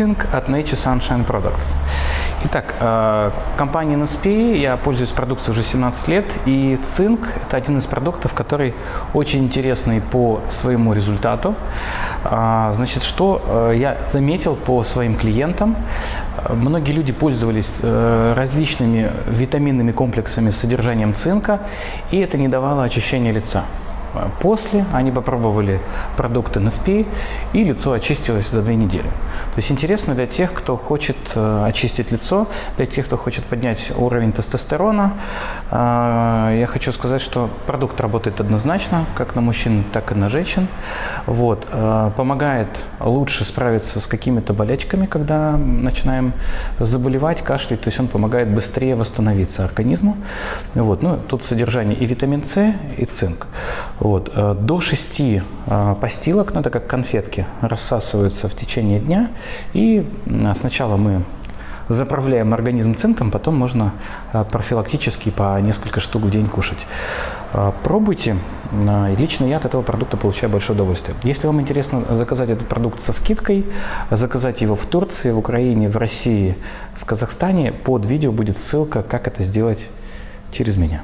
цинк от Nature Sunshine Products. Итак, э, компания NSP, я пользуюсь продукцией уже 17 лет, и цинк – это один из продуктов, который очень интересный по своему результату. А, значит, что э, я заметил по своим клиентам, многие люди пользовались э, различными витаминными комплексами с содержанием цинка, и это не давало очищения лица. После они попробовали продукты NSP, и лицо очистилось за две недели. То есть интересно для тех, кто хочет э, очистить лицо, для тех, кто хочет поднять уровень тестостерона. Э, я хочу сказать, что продукт работает однозначно, как на мужчин, так и на женщин. Вот. Э, помогает лучше справиться с какими-то болячками, когда начинаем заболевать, кашлять. То есть он помогает быстрее восстановиться организму. Вот. Ну, тут содержание и витамин С, и цинк. Вот. Э, до 6 э, постилок, ну это как конфетки, рассасываются в течение дня. И сначала мы заправляем организм цинком, потом можно э, профилактически по несколько штук в день кушать. Пробуйте. Лично я от этого продукта получаю большое удовольствие. Если вам интересно заказать этот продукт со скидкой, заказать его в Турции, в Украине, в России, в Казахстане, под видео будет ссылка, как это сделать через меня.